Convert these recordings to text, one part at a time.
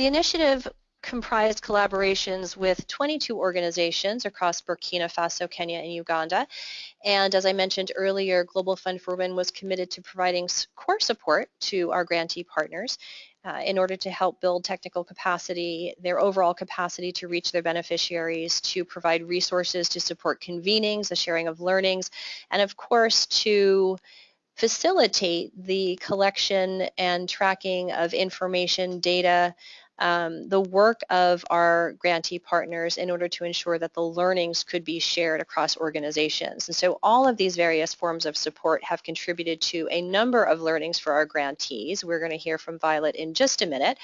The initiative comprised collaborations with 22 organizations across Burkina Faso, Kenya, and Uganda. And as I mentioned earlier, Global Fund for Women was committed to providing core support to our grantee partners uh, in order to help build technical capacity, their overall capacity to reach their beneficiaries, to provide resources to support convenings, the sharing of learnings, and of course to facilitate the collection and tracking of information, data, um, the work of our grantee partners in order to ensure that the learnings could be shared across organizations. And so all of these various forms of support have contributed to a number of learnings for our grantees. We're going to hear from Violet in just a minute.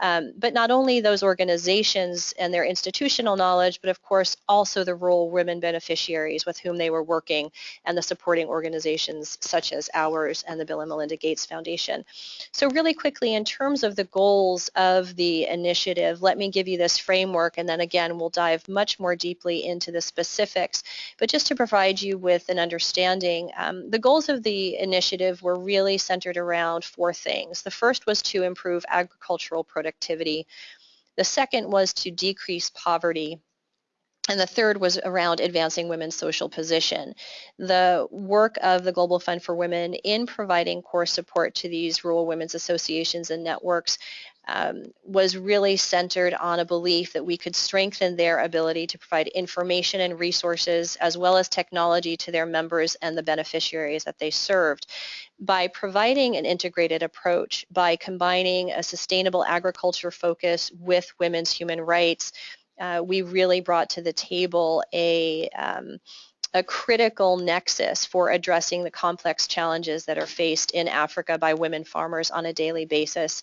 Um, but not only those organizations and their institutional knowledge, but of course also the rural women beneficiaries with whom they were working and the supporting organizations such as ours and the Bill and Melinda Gates Foundation. So really quickly, in terms of the goals of the initiative, let me give you this framework and then again we'll dive much more deeply into the specifics. But just to provide you with an understanding, um, the goals of the initiative were really centered around four things. The first was to improve agricultural productivity. The second was to decrease poverty and the third was around advancing women's social position. The work of the Global Fund for Women in providing core support to these rural women's associations and networks um, was really centered on a belief that we could strengthen their ability to provide information and resources as well as technology to their members and the beneficiaries that they served. By providing an integrated approach, by combining a sustainable agriculture focus with women's human rights, uh, we really brought to the table a um, a critical nexus for addressing the complex challenges that are faced in Africa by women farmers on a daily basis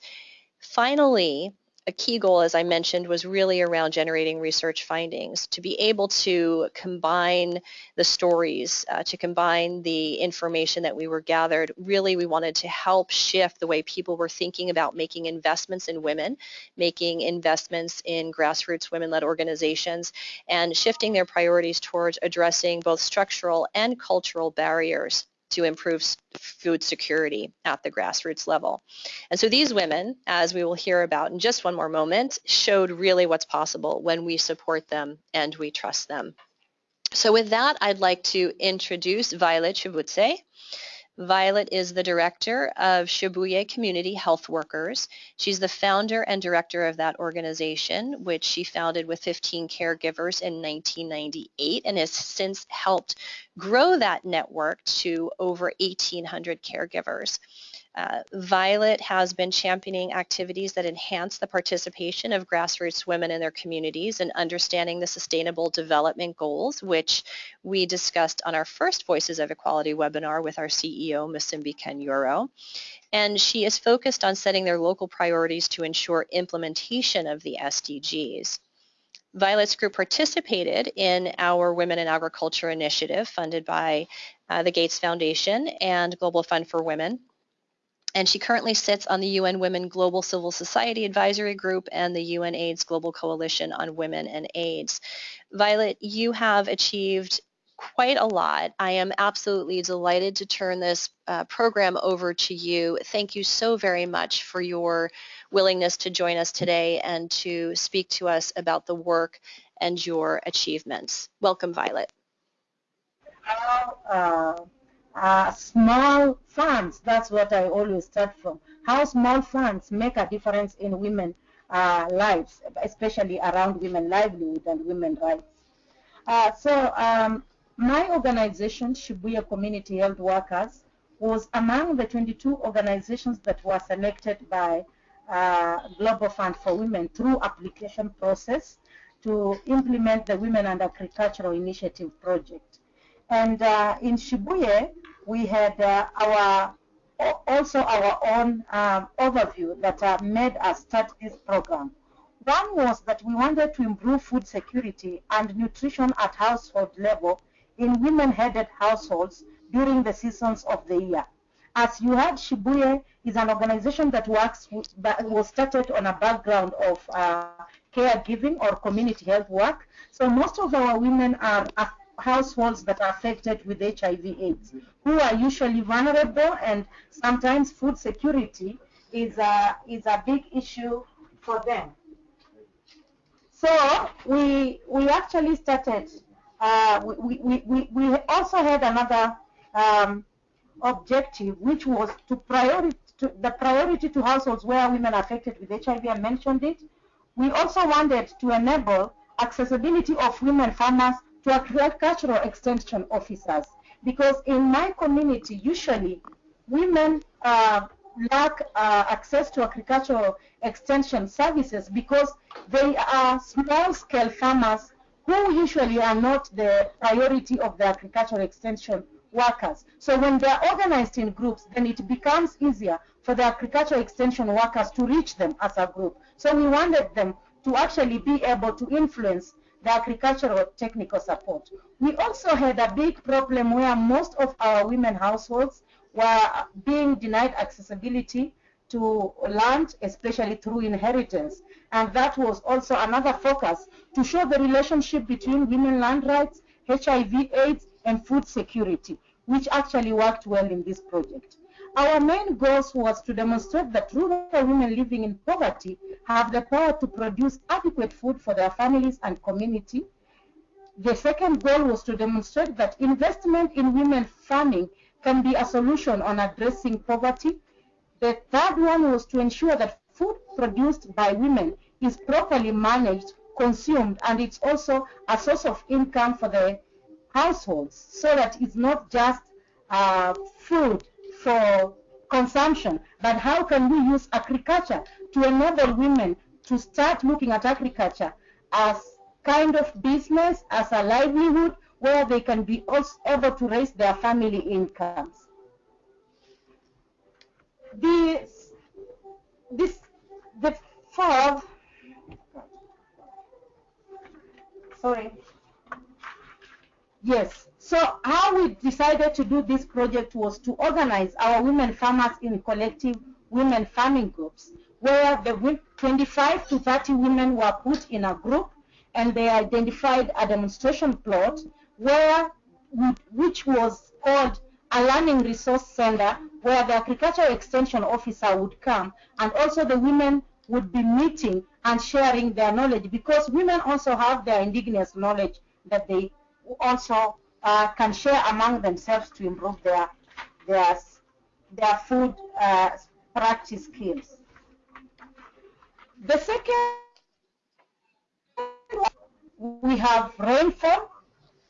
Finally, a key goal, as I mentioned, was really around generating research findings, to be able to combine the stories, uh, to combine the information that we were gathered. Really, we wanted to help shift the way people were thinking about making investments in women, making investments in grassroots women-led organizations, and shifting their priorities towards addressing both structural and cultural barriers to improve food security at the grassroots level. And so these women, as we will hear about in just one more moment, showed really what's possible when we support them and we trust them. So with that, I'd like to introduce Violet Shivutse. Violet is the director of Shibuye Community Health Workers. She's the founder and director of that organization, which she founded with 15 caregivers in 1998 and has since helped grow that network to over 1,800 caregivers. Uh, Violet has been championing activities that enhance the participation of grassroots women in their communities and understanding the sustainable development goals, which we discussed on our first Voices of Equality webinar with our CEO, Musimbi Kanyoro. And she is focused on setting their local priorities to ensure implementation of the SDGs. Violet's group participated in our Women in Agriculture initiative funded by uh, the Gates Foundation and Global Fund for Women and she currently sits on the UN Women Global Civil Society Advisory Group and the UN AIDS Global Coalition on Women and AIDS. Violet, you have achieved quite a lot. I am absolutely delighted to turn this uh, program over to you. Thank you so very much for your willingness to join us today and to speak to us about the work and your achievements. Welcome, Violet. Uh, uh, small funds, that's what I always start from. How small funds make a difference in women uh, lives, especially around women livelihood and women rights. Uh, so um, my organization, Shibuye Community Health Workers, was among the 22 organizations that were selected by uh, Global Fund for Women through application process to implement the Women and Agricultural Initiative project. And uh, in Shibuye, we had uh, our also our own um, overview that uh, made us start this program. One was that we wanted to improve food security and nutrition at household level in women-headed households during the seasons of the year. As you heard, Shibuye is an organization that works that was started on a background of uh, caregiving or community health work. So most of our women are households that are affected with HIV AIDS, who are usually vulnerable and sometimes food security is a, is a big issue for them. So we we actually started. Uh, we, we, we, we also had another um, objective, which was to priority to the priority to households where women are affected with HIV. I mentioned it. We also wanted to enable accessibility of women farmers to agricultural extension officers because in my community, usually women uh, lack uh, access to agricultural extension services because they are small-scale farmers who usually are not the priority of the agricultural extension workers. So when they're organized in groups, then it becomes easier for the agricultural extension workers to reach them as a group. So we wanted them to actually be able to influence the agricultural technical support. We also had a big problem where most of our women households were being denied accessibility to land, especially through inheritance. And that was also another focus to show the relationship between women land rights, HIV AIDS, and food security, which actually worked well in this project. Our main goals was to demonstrate that rural women living in poverty have the power to produce adequate food for their families and community. The second goal was to demonstrate that investment in women farming can be a solution on addressing poverty. The third one was to ensure that food produced by women is properly managed, consumed, and it's also a source of income for the households so that it's not just uh, food for consumption, but how can we use agriculture to enable women to start looking at agriculture as kind of business, as a livelihood, where they can be also able to raise their family incomes. This, this, the fourth, sorry, yes. So how we decided to do this project was to organize our women farmers in collective women farming groups, where the 25 to 30 women were put in a group and they identified a demonstration plot where which was called a learning resource center where the agricultural extension officer would come and also the women would be meeting and sharing their knowledge because women also have their indigenous knowledge that they also uh, can share among themselves to improve their their their food uh, practice skills. The second we have rainfall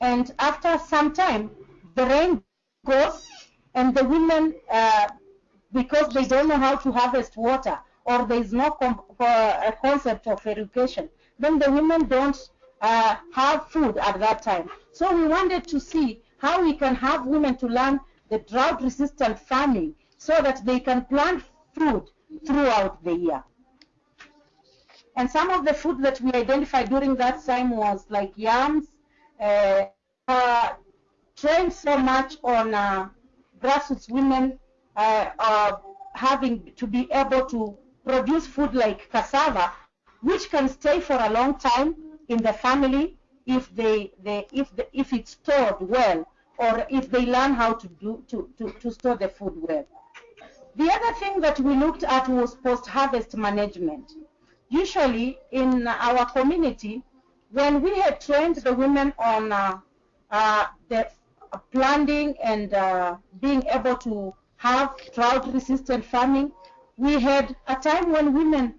and after some time the rain goes and the women uh, because they don't know how to harvest water or there is no uh, concept of education then the women don't uh, have food at that time so we wanted to see how we can have women to learn the drought resistant farming so that they can plant food throughout the year. And some of the food that we identified during that time was like yams uh, uh, trained so much on uh, grassroots women uh, having to be able to produce food like cassava, which can stay for a long time in the family if they, they if the, if it's stored well or if they learn how to do to, to, to store the food well. The other thing that we looked at was post-harvest management. Usually in our community, when we had trained the women on uh, uh, the planting and uh, being able to have drought-resistant farming, we had a time when women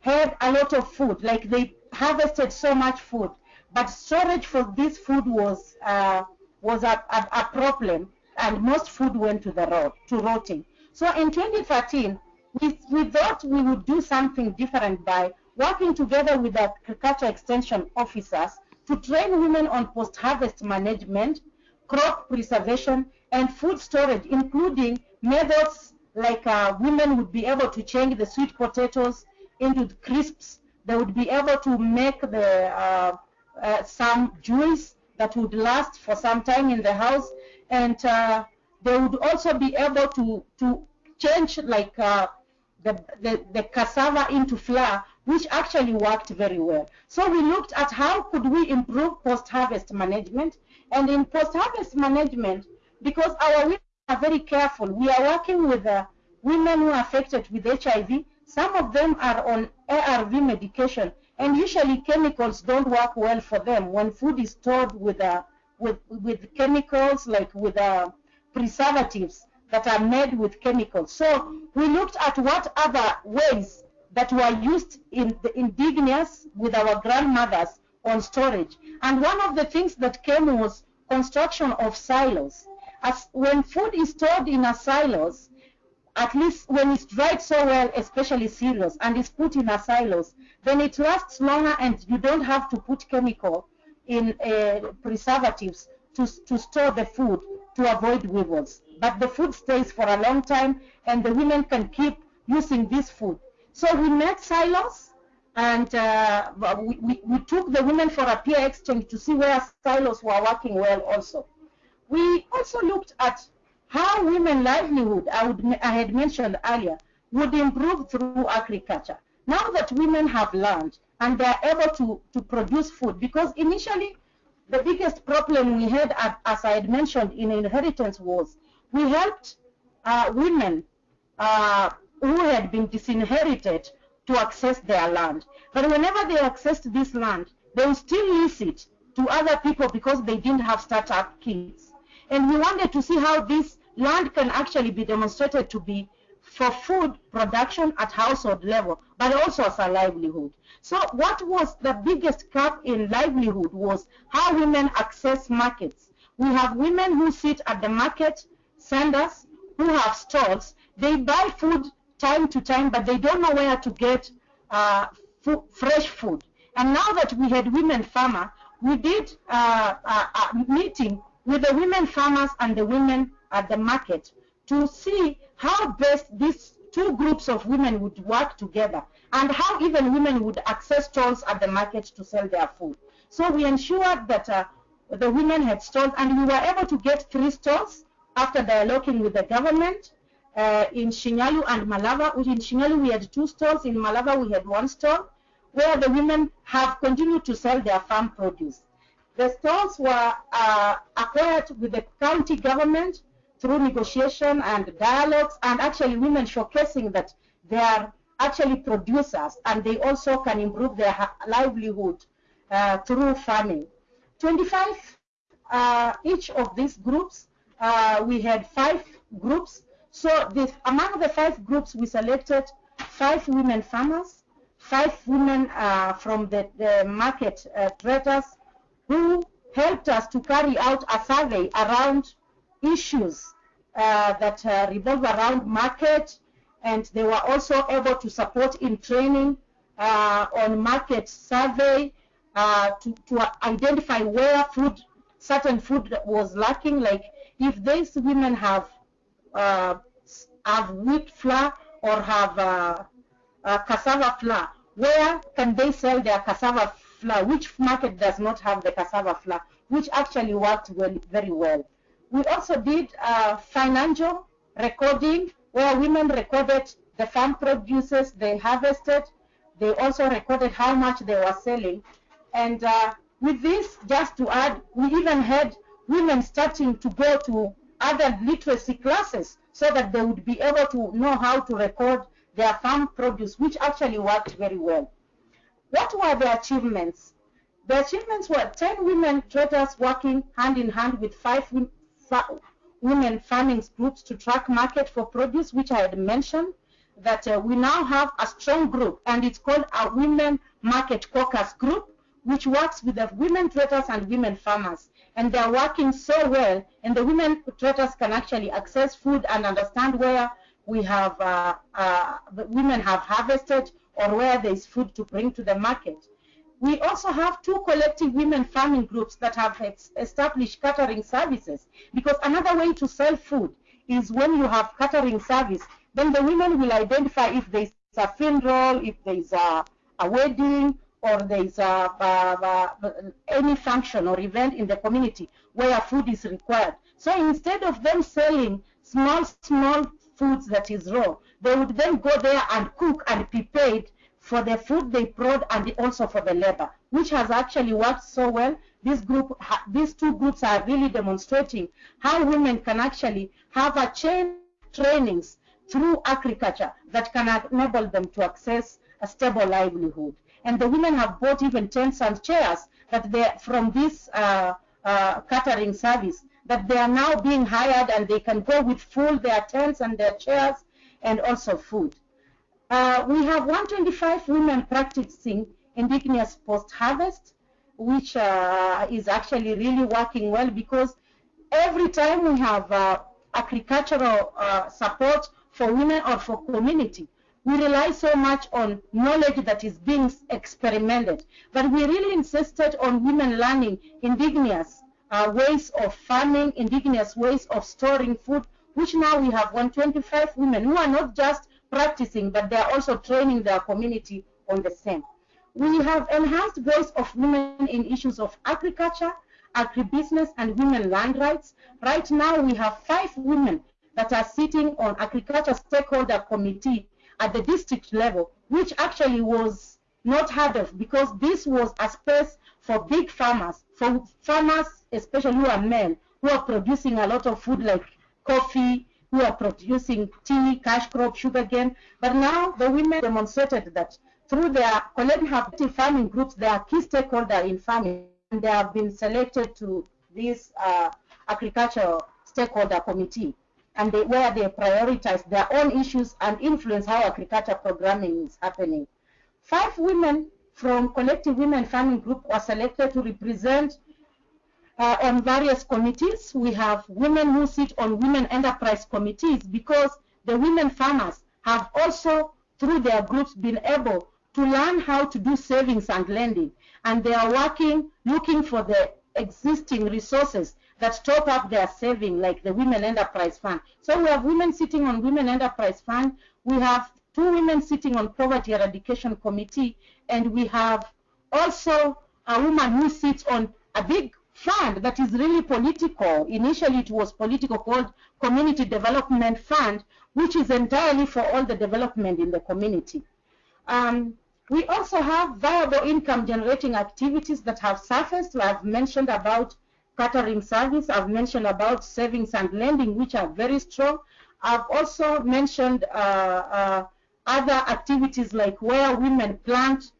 had a lot of food, like they harvested so much food, but storage for this food was uh, was a, a, a, problem, and most food went to the road to rotting. So in 2013, we, we thought we would do something different by working together with the agriculture extension officers to train women on post-harvest management, crop preservation, and food storage, including methods like uh, women would be able to change the sweet potatoes into crisps. They would be able to make the uh, uh, some juice that would last for some time in the house, and uh, they would also be able to to change like uh, the, the, the cassava into flour which actually worked very well. So we looked at how could we improve post-harvest management. And in post-harvest management, because our women are very careful, we are working with uh, women who are affected with HIV. Some of them are on ARV medication, and usually chemicals don't work well for them when food is stored with uh, with with chemicals like with uh, preservatives that are made with chemicals. So we looked at what other ways that were used in the indigenous with our grandmothers on storage. And one of the things that came was construction of silos. As when food is stored in a silos, at least when it's dried so well, especially cereals, and it's put in a silos, then it lasts longer and you don't have to put chemical in uh, preservatives to, to store the food to avoid weevils. But the food stays for a long time and the women can keep using this food. So we made silos and uh, we, we, we, took the women for a peer exchange to see where silos were working well also. We also looked at how women livelihood, I, would, I had mentioned earlier, would improve through agriculture. Now that women have land and they are able to, to produce food, because initially the biggest problem we had, as I had mentioned in inheritance, was we helped uh, women uh, who had been disinherited to access their land. But whenever they accessed this land, they would still lease it to other people because they didn't have startup kits. And we wanted to see how this land can actually be demonstrated to be for food production at household level, but also as a livelihood. So what was the biggest gap in livelihood was how women access markets. We have women who sit at the market centers, who have stalls. They buy food time to time, but they don't know where to get uh, fresh food. And now that we had women farmer, we did uh, a, a meeting with the women farmers and the women at the market to see how best these two groups of women would work together and how even women would access stalls at the market to sell their food. So we ensured that uh, the women had stalls and we were able to get three stalls after dialoguing with the government uh, in Shinyalu and Malava. In Shinyalu we had two stalls, in Malava we had one stall where the women have continued to sell their farm produce. The stalls were uh, acquired with the county government through negotiation and dialogues and actually women showcasing that they are actually producers and they also can improve their livelihood uh, through farming. 25 uh, each of these groups, uh, we had five groups. So this, among the five groups, we selected five women farmers, five women uh, from the, the market uh, traders who helped us to carry out a survey around issues uh, that uh, revolve around market, and they were also able to support in training uh, on market survey uh, to, to identify where food, certain food was lacking, like if these women have uh, have wheat flour or have uh, cassava flour, where can they sell their cassava flour? Which market does not have the cassava flour? Which actually worked well, very well. We also did uh, financial recording where women recorded the farm produces they harvested. They also recorded how much they were selling. And uh, with this, just to add, we even had women starting to go to other literacy classes so that they would be able to know how to record their farm produce, which actually worked very well. What were the achievements? The achievements were 10 women traders working hand in hand with five women farming groups to track market for produce, which I had mentioned, that uh, we now have a strong group, and it's called a Women Market Caucus Group, which works with the women traders and women farmers. And they're working so well, and the women traders can actually access food and understand where we have, uh, uh, women have harvested or where there is food to bring to the market. We also have two collective women farming groups that have established catering services because another way to sell food is when you have catering service, then the women will identify if there's a funeral, if there's a, a wedding, or there's a, a, a, any function or event in the community where food is required. So instead of them selling small, small foods that is raw, they would then go there and cook and be paid for the food they brought and also for the labor, which has actually worked so well. This group, these two groups are really demonstrating how women can actually have a chain trainings through agriculture that can enable them to access a stable livelihood. And the women have bought even tents and chairs that they from this uh, uh, catering service that they are now being hired and they can go with full their tents and their chairs and also food. Uh, we have 125 women practicing indigenous post-harvest, which uh, is actually really working well because every time we have uh, agricultural uh, support for women or for community, we rely so much on knowledge that is being experimented. But we really insisted on women learning indigenous uh, ways of farming, indigenous ways of storing food, which now we have 125 women who are not just practicing, but they are also training their community on the same. We have enhanced voice of women in issues of agriculture, agribusiness, and women land rights. Right now, we have five women that are sitting on agriculture stakeholder committee at the district level, which actually was not heard of because this was a space for big farmers, for farmers, especially who are men, who are producing a lot of food like coffee, who are producing tea, cash crop, sugar sugarcane. But now the women demonstrated that through their collective farming groups, they are key stakeholders in farming, and they have been selected to this uh, agricultural stakeholder committee and they, where they prioritize their own issues and influence how agriculture programming is happening. Five women from Collective Women Farming Group were selected to represent uh, on various committees. We have women who sit on women enterprise committees because the women farmers have also, through their groups, been able to learn how to do savings and lending. And they are working, looking for the existing resources that top up their saving, like the Women Enterprise Fund. So we have women sitting on Women Enterprise Fund. We have two women sitting on Poverty Eradication Committee, and we have also a woman who sits on a big fund that is really political. Initially, it was political called Community Development Fund, which is entirely for all the development in the community. Um, we also have viable income generating activities that have surfaced. I've mentioned about catering service. I've mentioned about savings and lending, which are very strong. I've also mentioned uh, uh, other activities like where women plant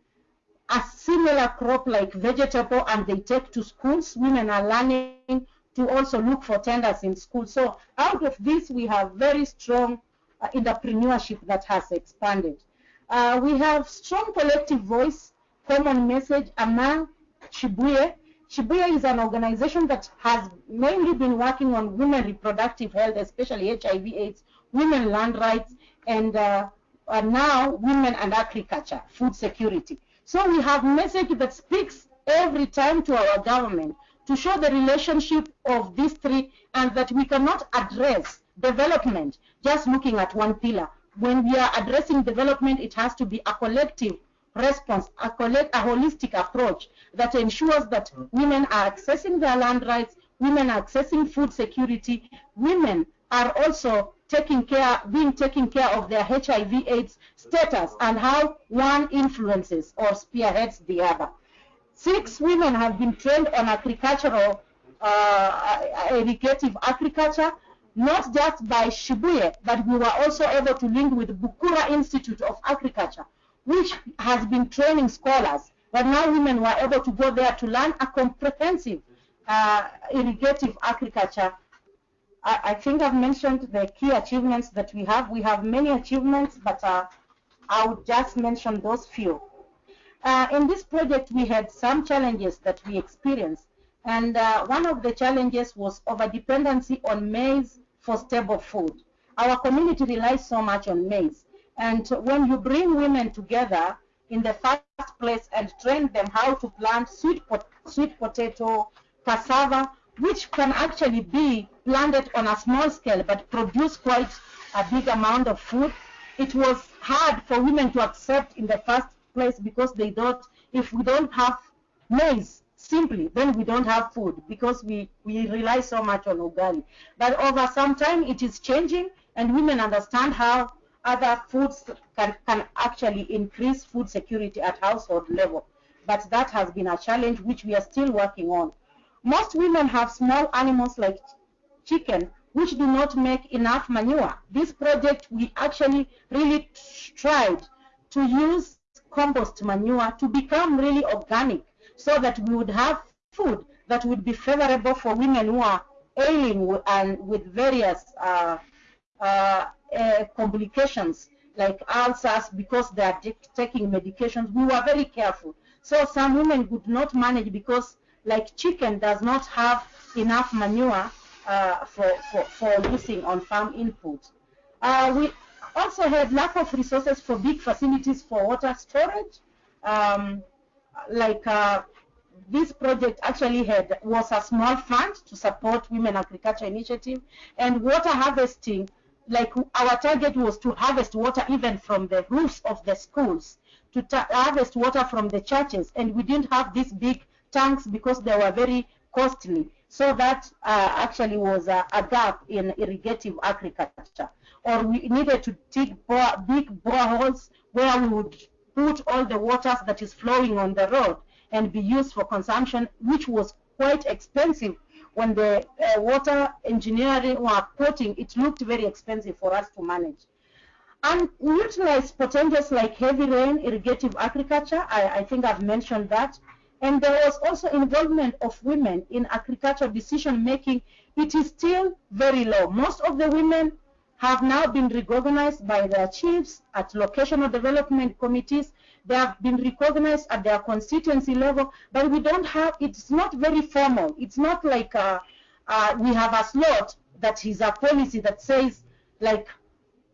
a similar crop like vegetable and they take to schools. Women are learning to also look for tenders in school. So out of this, we have very strong uh, entrepreneurship that has expanded. Uh, we have strong collective voice, common message among Shibuye, Shibuye is an organization that has mainly been working on women reproductive health, especially HIV AIDS, women land rights, and uh, now women and agriculture, food security. So we have message that speaks every time to our government to show the relationship of these three and that we cannot address development just looking at one pillar. When we are addressing development, it has to be a collective response, a, collect, a holistic approach that ensures that women are accessing their land rights, women are accessing food security, women are also taking care, being taken care of their HIV AIDS status and how one influences or spearheads the other. Six women have been trained on agricultural, uh, irrigative agriculture, not just by Shibuye, but we were also able to link with Bukura Institute of Agriculture, which has been training scholars. But now women were able to go there to learn a comprehensive uh, irrigative agriculture. I, think I've mentioned the key achievements that we have. We have many achievements, but uh, I would just mention those few. Uh, in this project, we had some challenges that we experienced. And uh, one of the challenges was over-dependency on maize for stable food. Our community relies so much on maize. And when you bring women together in the first place and train them how to plant sweet, pot sweet potato, cassava, which can actually be planted on a small scale but produce quite a big amount of food, it was hard for women to accept in the first place because they thought if we don't have maize, simply, then we don't have food because we, we rely so much on ugali. But over some time, it is changing and women understand how other foods can, can actually increase food security at household level. But that has been a challenge which we are still working on. Most women have small animals like chicken which do not make enough manure. This project, we actually really tried to use compost manure to become really organic so that we would have food that would be favorable for women who are ailing and with various uh, uh, uh, complications like ulcers because they are taking medications. We were very careful. So some women could not manage because like chicken does not have enough manure uh, for, for, for using on farm input. Uh, we also had lack of resources for big facilities for water storage. Um, like uh, this project actually had was a small fund to support women agriculture initiative and water harvesting like our target was to harvest water even from the roofs of the schools to harvest water from the churches and we didn't have these big tanks because they were very costly so that uh, actually was a, a, gap in irrigative agriculture or we needed to dig bore, big boreholes where we would put all the waters that is flowing on the road and be used for consumption, which was quite expensive. When the uh, water engineering were quoting, it looked very expensive for us to manage. And utilize potentials like heavy rain, irrigative agriculture. I, I think I've mentioned that. And there was also involvement of women in agricultural decision making. It is still very low. Most of the women have now been recognized by their chiefs at locational development committees. They have been recognized at their constituency level, but we don't have, it's not very formal. It's not like uh, uh, we have a slot that is a policy that says, like,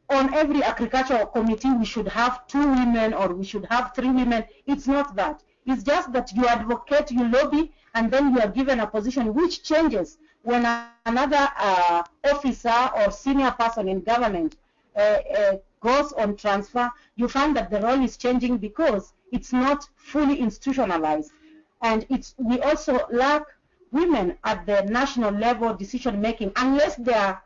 on every agricultural committee, we should have two women or we should have three women. It's not that. It's just that you advocate, you lobby, and then you are given a position which changes when another uh, officer or senior person in government uh, uh, goes on transfer, you find that the role is changing because it's not fully institutionalized. And it's, we also lack women at the national level decision making unless they are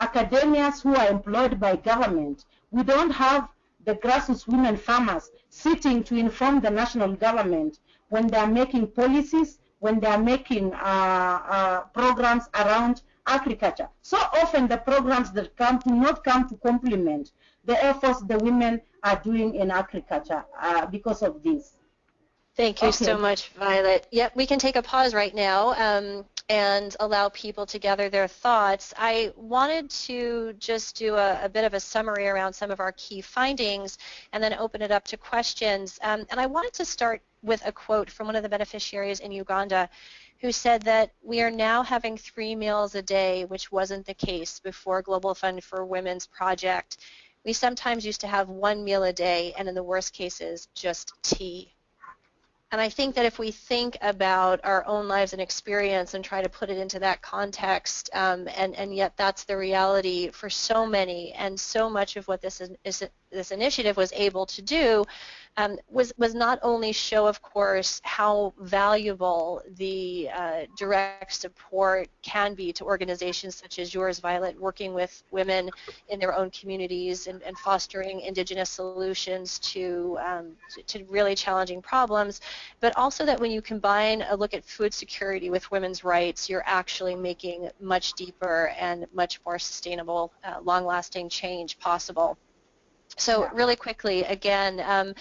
academics who are employed by government. We don't have the grassroots women farmers sitting to inform the national government when they are making policies when they are making uh, uh, programs around agriculture. So often the programs that come do not come to complement the efforts the women are doing in agriculture uh, because of this. Thank you okay. so much, Violet. Yep, we can take a pause right now um, and allow people to gather their thoughts. I wanted to just do a, a, bit of a summary around some of our key findings and then open it up to questions. Um, and I wanted to start with a quote from one of the beneficiaries in Uganda who said that we are now having three meals a day, which wasn't the case before Global Fund for Women's project. We sometimes used to have one meal a day, and in the worst cases, just tea. And I think that if we think about our own lives and experience and try to put it into that context, um, and, and yet that's the reality for so many, and so much of what this, is, is, this initiative was able to do um, was, was not only show, of course, how valuable the uh, direct support can be to organizations such as yours, Violet, working with women in their own communities and, and fostering indigenous solutions to, um, to, to really challenging problems, but also that when you combine a look at food security with women's rights, you're actually making much deeper and much more sustainable, uh, long-lasting change possible. So really quickly, again, um,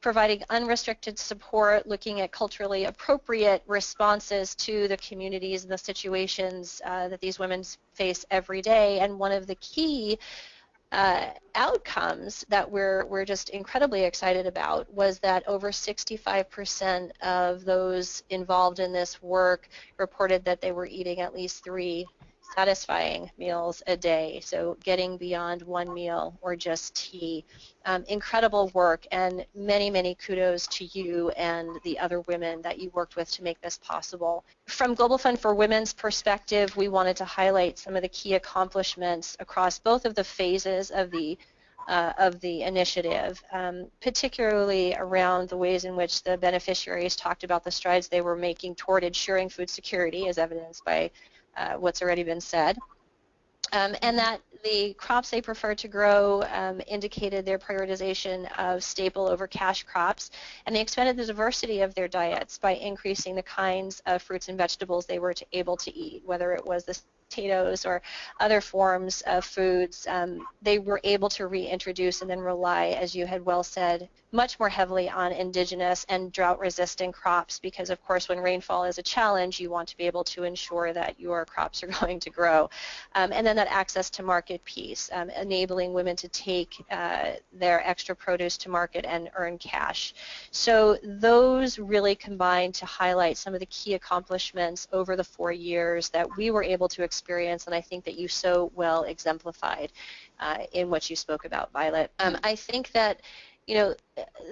providing unrestricted support, looking at culturally appropriate responses to the communities and the situations uh, that these women face every day. And one of the key uh, outcomes that we're, we're just incredibly excited about was that over 65% of those involved in this work reported that they were eating at least three satisfying meals a day, so getting beyond one meal or just tea. Um, incredible work and many, many kudos to you and the other women that you worked with to make this possible. From Global Fund for Women's perspective, we wanted to highlight some of the key accomplishments across both of the phases of the uh, of the initiative, um, particularly around the ways in which the beneficiaries talked about the strides they were making toward ensuring food security, as evidenced by uh, what's already been said. Um, and that the crops they prefer to grow um, indicated their prioritization of staple over cash crops, and they expanded the diversity of their diets by increasing the kinds of fruits and vegetables they were able to eat, whether it was the potatoes or other forms of foods, um, they were able to reintroduce and then rely, as you had well said, much more heavily on indigenous and drought-resistant crops because, of course, when rainfall is a challenge, you want to be able to ensure that your crops are going to grow. Um, and then that access to market piece, um, enabling women to take uh, their extra produce to market and earn cash. So those really combine to highlight some of the key accomplishments over the four years that we were able to experience and I think that you so well exemplified uh, in what you spoke about, Violet. Um, I think that you know,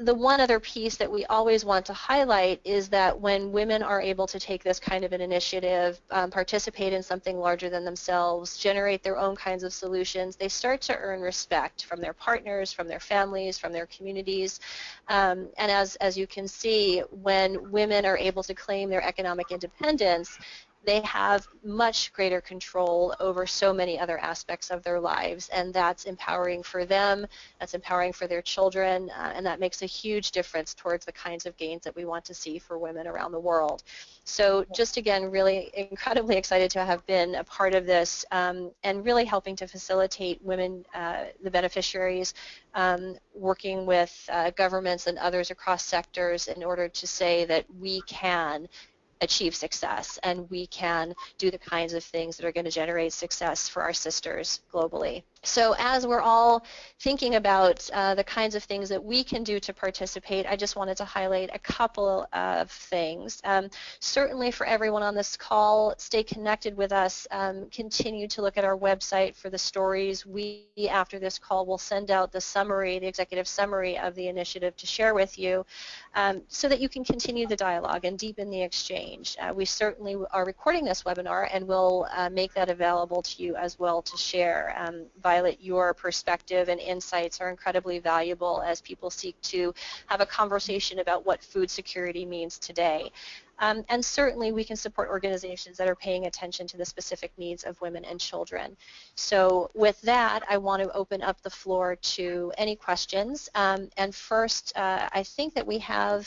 the one other piece that we always want to highlight is that when women are able to take this kind of an initiative, um, participate in something larger than themselves, generate their own kinds of solutions, they start to earn respect from their partners, from their families, from their communities. Um, and as, as you can see, when women are able to claim their economic independence, they have much greater control over so many other aspects of their lives and that's empowering for them, that's empowering for their children, uh, and that makes a huge difference towards the kinds of gains that we want to see for women around the world. So just again, really incredibly excited to have been a part of this um, and really helping to facilitate women, uh, the beneficiaries, um, working with uh, governments and others across sectors in order to say that we can achieve success and we can do the kinds of things that are going to generate success for our sisters globally. So as we're all thinking about uh, the kinds of things that we can do to participate, I just wanted to highlight a couple of things. Um, certainly for everyone on this call, stay connected with us. Um, continue to look at our website for the stories. We, after this call, will send out the summary, the executive summary of the initiative to share with you um, so that you can continue the dialogue and deepen the exchange. Uh, we certainly are recording this webinar and we'll uh, make that available to you as well to share. Violet, your perspective and insights are incredibly valuable as people seek to have a conversation about what food security means today. Um, and certainly we can support organizations that are paying attention to the specific needs of women and children. So with that, I want to open up the floor to any questions. Um, and first, uh, I think that we have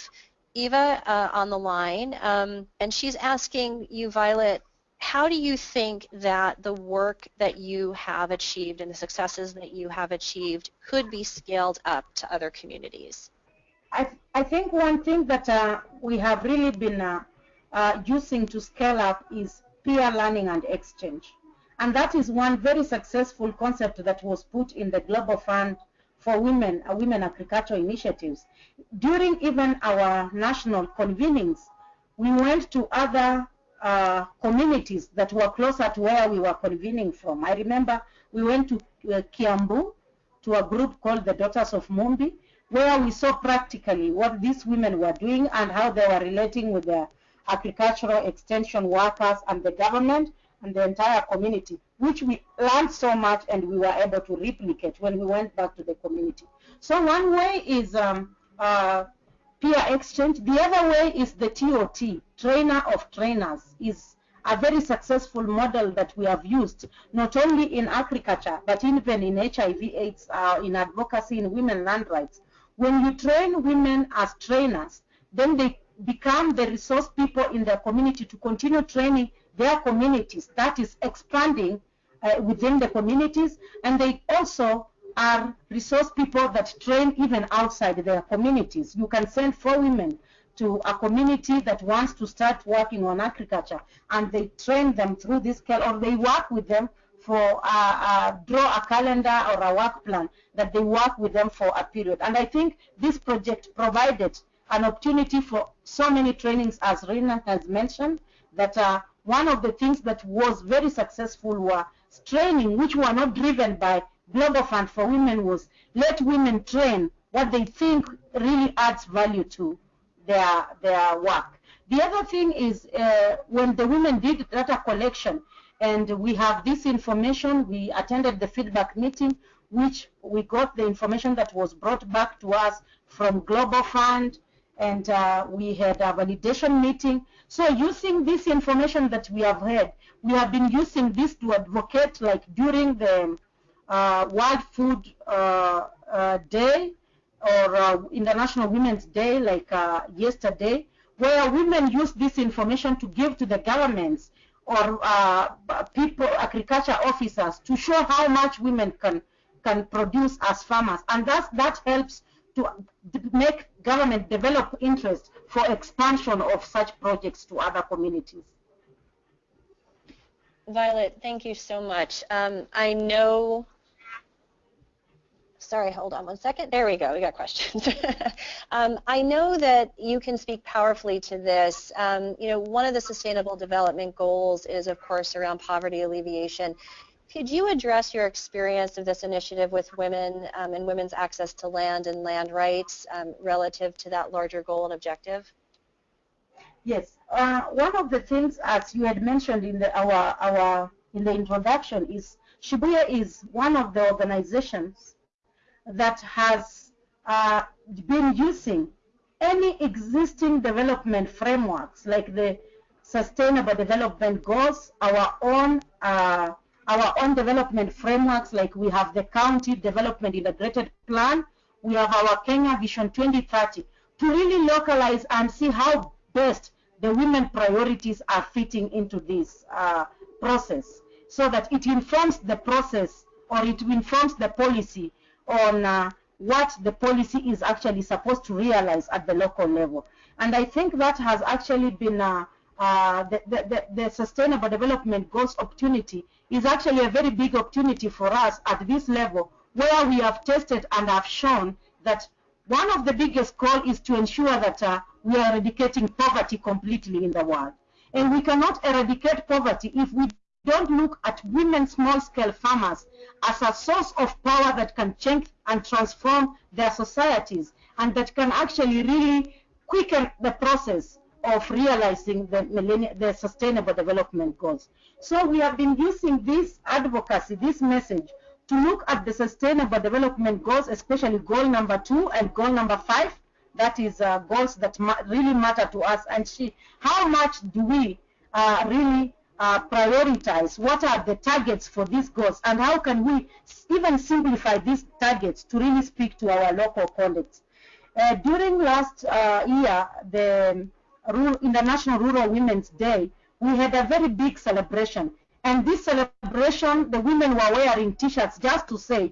Eva uh, on the line, um, and she's asking you, Violet, how do you think that the work that you have achieved and the successes that you have achieved could be scaled up to other communities? I, I think one thing that uh, we have really been uh, uh, using to scale up is peer learning and exchange. And that is one very successful concept that was put in the Global Fund for Women, uh, Women Agricultural Initiatives. During even our national convenings, we went to other uh, communities that were closer to where we were convening from. I remember we went to uh, Kiambu to a group called the Daughters of Mumbi, where we saw practically what these women were doing and how they were relating with the agricultural extension workers and the government and the entire community, which we learned so much and we were able to replicate when we went back to the community. So one way is um, uh, peer exchange. The other way is the TOT, trainer of trainers, is a very successful model that we have used, not only in agriculture, but even in HIV AIDS, uh, in advocacy, in women land rights. When you train women as trainers, then they become the resource people in their community to continue training their communities. That is expanding uh, within the communities, and they also are resource people that train even outside their communities. You can send four women to a community that wants to start working on agriculture and they train them through this scale or they work with them for uh, uh, draw a calendar or a work plan that they work with them for a period. And I think this project provided an opportunity for so many trainings as Rina has mentioned that uh, one of the things that was very successful were training which were not driven by Global Fund for Women was let women train what they think really adds value to their, their work. The other thing is uh, when the women did data collection and we have this information, we attended the feedback meeting, which we got the information that was brought back to us from Global Fund, and uh, we had a validation meeting. So using this information that we have had, we have been using this to advocate like during the World Food uh, uh, Day or International Women's Day like yesterday, where women use this information to give to the governments or uh, people, agriculture officers, to show how much women can can produce as farmers, and that that helps to make government develop interest for expansion of such projects to other communities. Violet, thank you so much. Um, I know sorry, hold on one second. There we go. We got questions. um, I know that you can speak powerfully to this. Um, you know, one of the Sustainable Development Goals is, of course, around poverty alleviation. Could you address your experience of this initiative with women um, and women's access to land and land rights um, relative to that larger goal and objective? Yes. Uh, one of the things, as you had mentioned in the, our, our, in the introduction, is Shibuye is one of the organizations that has uh, been using any existing development frameworks like the Sustainable Development Goals, our own uh, our own development frameworks like we have the County Development Integrated Plan, we have our Kenya Vision 2030 to really localize and see how best the women priorities are fitting into this uh, process so that it informs the process or it informs the policy on uh, what the policy is actually supposed to realize at the local level. And I think that has actually been uh, uh, the, the, the, Sustainable Development Goals opportunity is actually a very big opportunity for us at this level where we have tested and have shown that one of the biggest goals is to ensure that uh, we are eradicating poverty completely in the world. And we cannot eradicate poverty if we don't look at women small-scale farmers as a source of power that can change and transform their societies and that can actually really quicken the process of realizing the, the sustainable development goals. So we have been using this advocacy, this message, to look at the sustainable development goals, especially goal number two and goal number five, that is uh, goals that ma really matter to us, and see how much do we uh, really uh, prioritize what are the targets for these goals and how can we even simplify these targets to really speak to our local colleagues. Uh, during last uh, year, the International Rural Women's Day, we had a very big celebration. And this celebration, the women were wearing t-shirts just to say,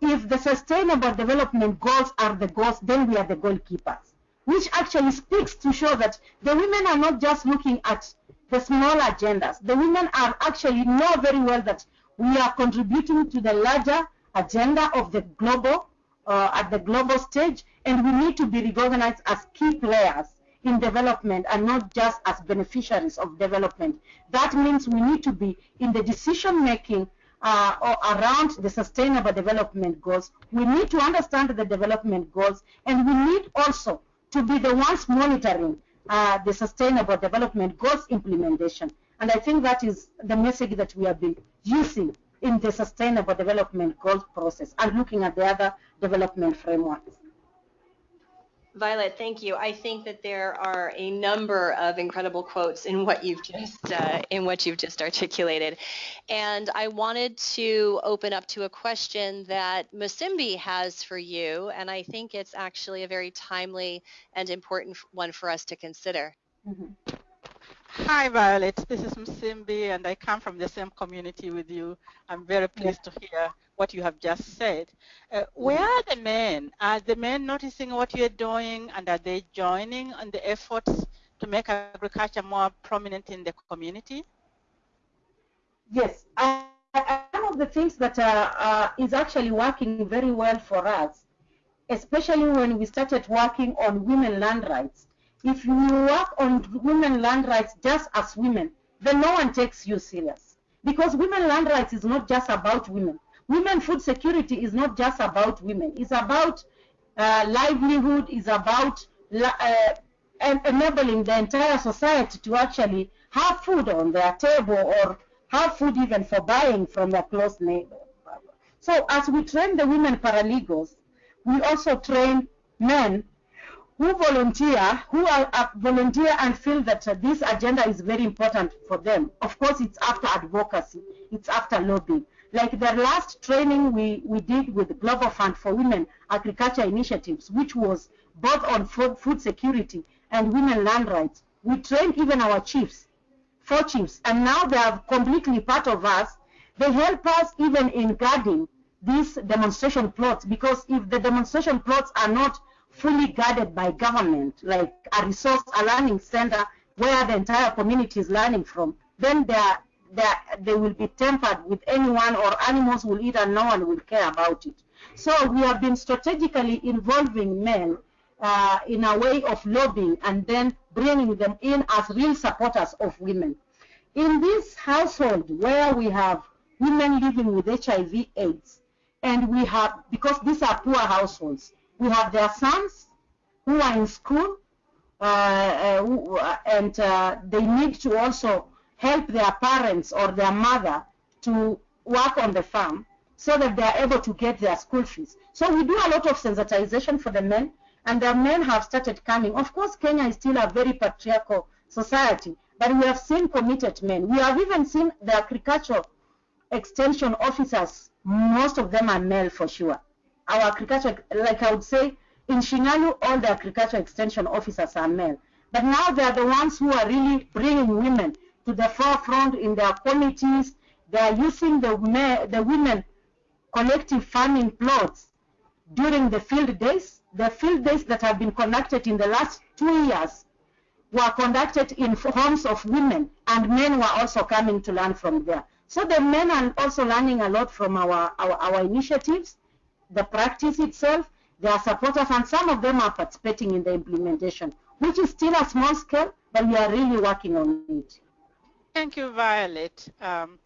if the sustainable development goals are the goals, then we are the goalkeepers. Which actually speaks to show that the women are not just looking at the small agendas. The women are actually know very well that we are contributing to the larger agenda of the global, uh, at the global stage, and we need to be recognized as key players in development and not just as beneficiaries of development. That means we need to be in the decision making uh, around the sustainable development goals. We need to understand the development goals and we need also to be the ones monitoring uh, the Sustainable Development Goals implementation. And I think that is the message that we have been using in the Sustainable Development Goals process and looking at the other development frameworks. Violet, thank you. I think that there are a number of incredible quotes in what you've just uh, in what you've just articulated, and I wanted to open up to a question that Musimbi has for you, and I think it's actually a very timely and important one for us to consider. Mm -hmm. Hi, Violet. This is Musimbi, and I come from the same community with you. I'm very pleased yeah. to hear what you have just said. Uh, where are the men? Are the men noticing what you're doing, and are they joining on the efforts to make agriculture more prominent in the community? Yes. Uh, one of the things that uh, uh, is actually working very well for us, especially when we started working on women land rights, if you work on women land rights just as women, then no one takes you serious. Because women land rights is not just about women. Women food security is not just about women. It's about uh, livelihood, it's about uh, enabling the entire society to actually have food on their table or have food even for buying from their close neighbor. So as we train the women paralegals, we also train men who volunteer, who are, uh, volunteer and feel that uh, this agenda is very important for them. Of course, it's after advocacy, it's after lobbying. Like the last training we, we did with the Global Fund for Women Agriculture Initiatives, which was both on food, food security and women land rights. We trained even our chiefs four chiefs, and now they are completely part of us. They help us even in guarding these demonstration plots because if the demonstration plots are not fully guarded by government, like a resource, a learning center where the entire community is learning from, then they, are, they, are, they will be tempered with anyone or animals will eat and no one will care about it. So we have been strategically involving men uh, in a way of lobbying and then bringing them in as real supporters of women. In this household where we have women living with HIV AIDS, and we have, because these are poor households, we have their sons who are in school, uh, who, uh, and uh, they need to also help their parents or their mother to work on the farm so that they are able to get their school fees. So we do a lot of sensitization for the men, and the men have started coming. Of course, Kenya is still a very patriarchal society, but we have seen committed men. We have even seen the agricultural extension officers, most of them are male for sure. Our agriculture, like I would say, in Shinyalu, all the agriculture extension officers are male. But now they are the ones who are really bringing women to the forefront in their committees. They are using the, the women collective farming plots during the field days. The field days that have been conducted in the last two years were conducted in homes of women, and men were also coming to learn from there. So the men are also learning a lot from our, our, our initiatives, the practice itself, their supporters, and some of them are participating in the implementation, which is still a small scale, but we are really working on it. Thank you, Violet. Um,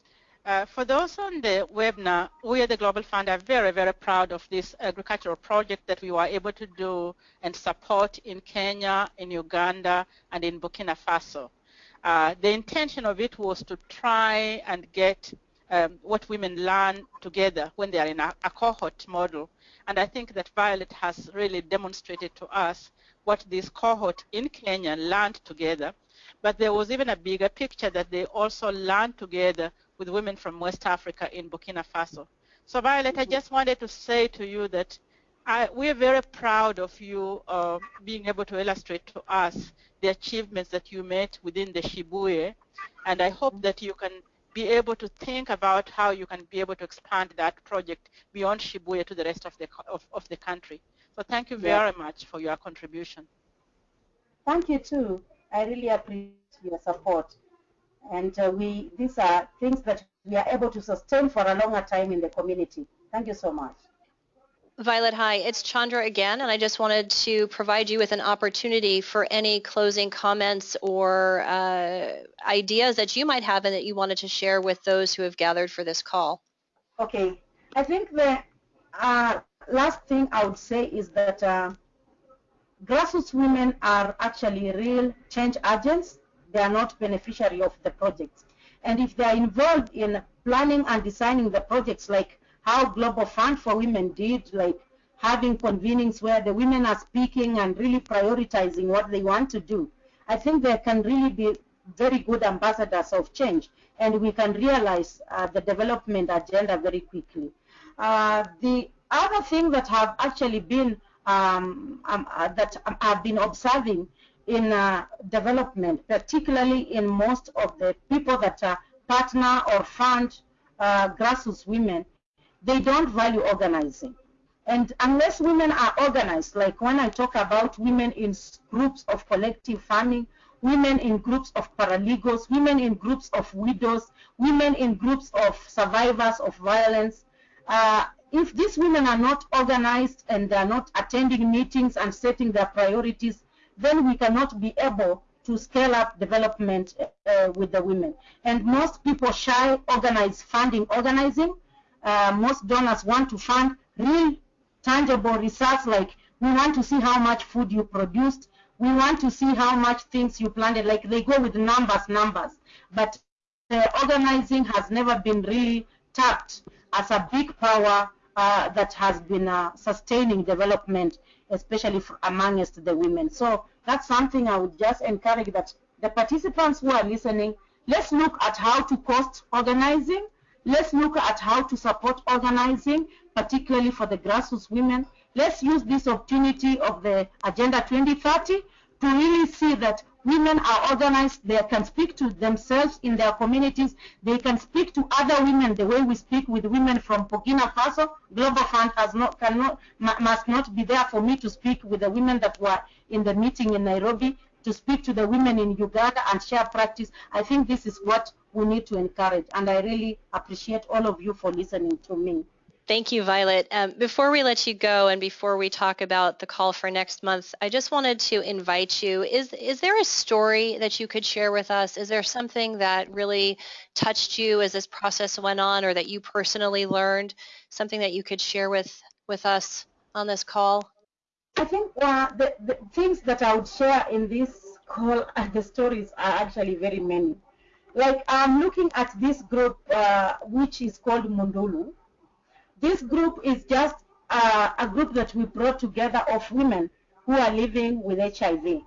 uh, for those on the webinar, we at the Global Fund are very, very proud of this agricultural project that we were able to do and support in Kenya, in Uganda, and in Burkina Faso. Uh, the intention of it was to try and get um, what women learn together when they are in a, a cohort model. And I think that Violet has really demonstrated to us what this cohort in Kenya learned together. But there was even a bigger picture that they also learned together with women from West Africa in Burkina Faso. So Violet, I just wanted to say to you that I, we're very proud of you uh, being able to illustrate to us the achievements that you made within the Shibuye, and I hope that you can be able to think about how you can be able to expand that project beyond Shibuye to the rest of the, of, of the country. So thank you very yeah. much for your contribution. Thank you too. I really appreciate your support and uh, we these are things that we are able to sustain for a longer time in the community. Thank you so much. Violet, hi. It's Chandra again, and I just wanted to provide you with an opportunity for any closing comments or uh, ideas that you might have and that you wanted to share with those who have gathered for this call. Okay. I think the uh, last thing I would say is that uh, grassroots women are actually real change agents they are not beneficiary of the projects. And if they are involved in planning and designing the projects, like how Global Fund for Women did, like having convenings where the women are speaking and really prioritizing what they want to do, I think they can really be very good ambassadors of change, and we can realize uh, the development agenda very quickly. Uh, the other thing that have actually been um, um, uh, that I've been observing in uh, development, particularly in most of the people that are partner or fund uh, grassroots women, they don't value organizing. And unless women are organized, like when I talk about women in groups of collective farming, women in groups of paralegals, women in groups of widows, women in groups of survivors of violence, uh, if these women are not organized and they are not attending meetings and setting their priorities, then we cannot be able to scale up development uh, with the women. And most people shy organize funding organizing. Uh, most donors want to fund real tangible results like we want to see how much food you produced. We want to see how much things you planted. Like they go with numbers, numbers. But organizing has never been really tapped as a big power uh, that has been uh, sustaining development especially amongst the women. So that's something I would just encourage that the participants who are listening, let's look at how to cost organizing. Let's look at how to support organizing, particularly for the grassroots women. Let's use this opportunity of the Agenda 2030 to really see that Women are organized. They can speak to themselves in their communities. They can speak to other women the way we speak with women from Burkina Faso. Global Fund has not, cannot, must not be there for me to speak with the women that were in the meeting in Nairobi, to speak to the women in Uganda and share practice. I think this is what we need to encourage. And I really appreciate all of you for listening to me. Thank you, Violet. Um, before we let you go and before we talk about the call for next month, I just wanted to invite you. Is, is there a story that you could share with us? Is there something that really touched you as this process went on or that you personally learned? Something that you could share with, with us on this call? I think uh, the, the things that I would share in this call the stories are actually very many. Like I'm looking at this group uh, which is called Mundulu this group is just uh, a group that we brought together of women who are living with HIV.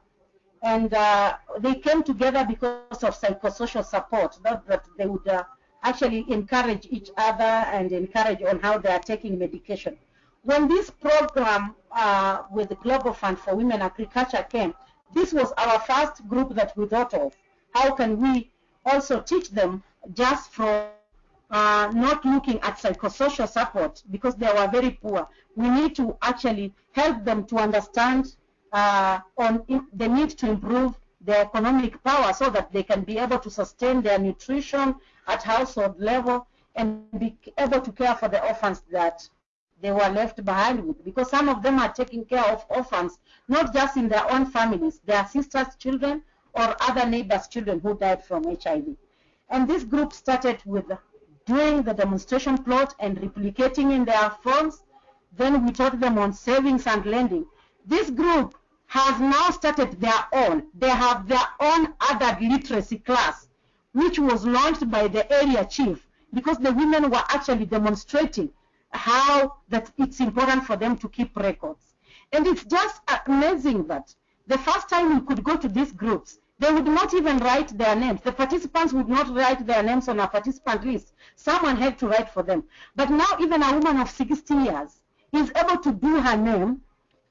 And uh, they came together because of psychosocial support, that they would uh, actually encourage each other and encourage on how they are taking medication. When this program uh, with the Global Fund for Women Agriculture came, this was our first group that we thought of. How can we also teach them just from uh, not looking at psychosocial support because they were very poor. We need to actually help them to understand uh, on the need to improve their economic power so that they can be able to sustain their nutrition at household level and be able to care for the orphans that they were left behind with because some of them are taking care of orphans not just in their own families, their sisters' children or other neighbors' children who died from HIV. And this group started with doing the demonstration plot and replicating in their phones. Then we taught them on savings and lending. This group has now started their own. They have their own adult literacy class, which was launched by the area chief because the women were actually demonstrating how that it's important for them to keep records. And it's just amazing that the first time we could go to these groups, they would not even write their names. The participants would not write their names on a participant list. Someone had to write for them. But now even a woman of 60 years is able to do her name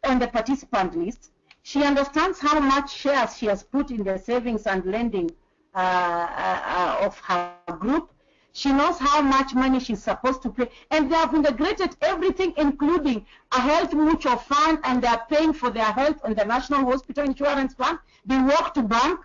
on the participant list. She understands how much shares she has put in the savings and lending uh, uh, uh of her group. She knows how much money she's supposed to pay. And they have integrated everything, including a health mutual fund, and they're paying for their health on the National Hospital Insurance Fund. They walk to bank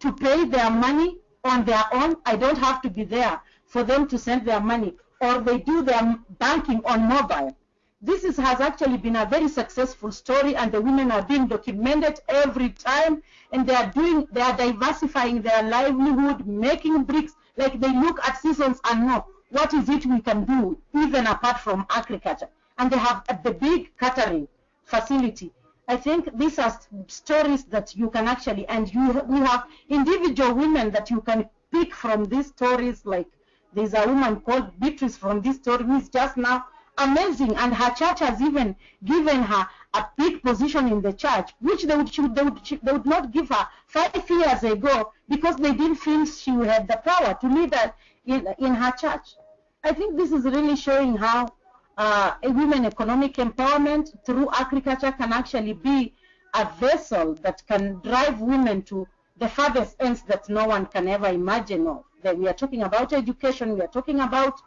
to pay their money on their own. I don't have to be there for them to send their money. Or they do their banking on mobile. This is, has actually been a very successful story and the women are being documented every time and they are doing, they are diversifying their livelihood, making bricks, like they look at seasons and know what is it we can do even apart from agriculture. And they have the big catering facility I think these are stories that you can actually, and you, we have individual women that you can pick from these stories. Like there's a woman called Beatrice from this story who is just now amazing, and her church has even given her a big position in the church, which they would, they would, they would not give her five years ago because they didn't feel she had the power to lead her in, in her church. I think this is really showing how uh, women economic empowerment through agriculture can actually be a vessel that can drive women to the farthest ends that no one can ever imagine of. That we are talking about education, we are talking about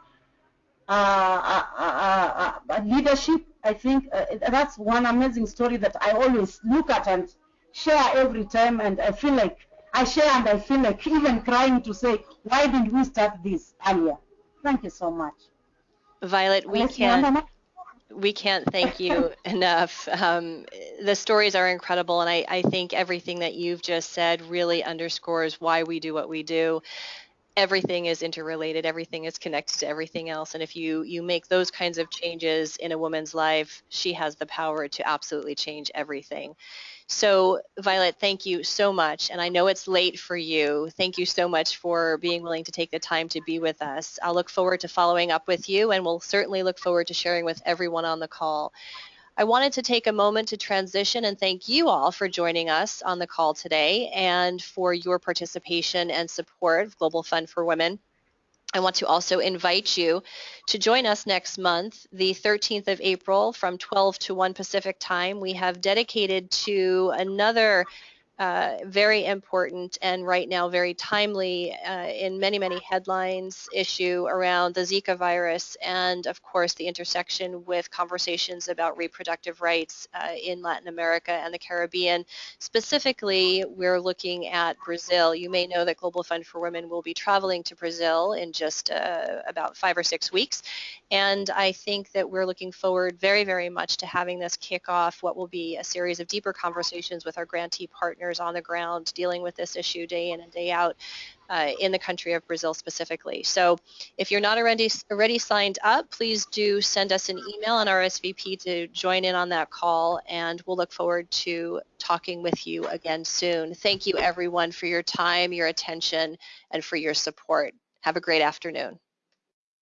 leadership. I think uh, that's one amazing story that I always look at and share every time, and I feel like I share and I feel like even crying to say, why didn't we start this earlier? Thank you so much. Violet, we can't we can't thank you enough. Um, the stories are incredible, and I, I think everything that you've just said really underscores why we do what we do. Everything is interrelated. Everything is connected to everything else. And if you you make those kinds of changes in a woman's life, she has the power to absolutely change everything. So Violet, thank you so much. And I know it's late for you. Thank you so much for being willing to take the time to be with us. I'll look forward to following up with you and we'll certainly look forward to sharing with everyone on the call. I wanted to take a moment to transition and thank you all for joining us on the call today and for your participation and support of Global Fund for Women. I want to also invite you to join us next month, the 13th of April from 12 to 1 Pacific time. We have dedicated to another uh, very important and right now very timely uh, in many, many headlines issue around the Zika virus and of course the intersection with conversations about reproductive rights uh, in Latin America and the Caribbean. Specifically, we're looking at Brazil. You may know that Global Fund for Women will be traveling to Brazil in just uh, about five or six weeks. And I think that we're looking forward very, very much to having this kick off what will be a series of deeper conversations with our grantee partners on the ground dealing with this issue day in and day out uh, in the country of Brazil specifically. So if you're not already, already signed up, please do send us an email on RSVP to join in on that call and we'll look forward to talking with you again soon. Thank you everyone for your time, your attention, and for your support. Have a great afternoon.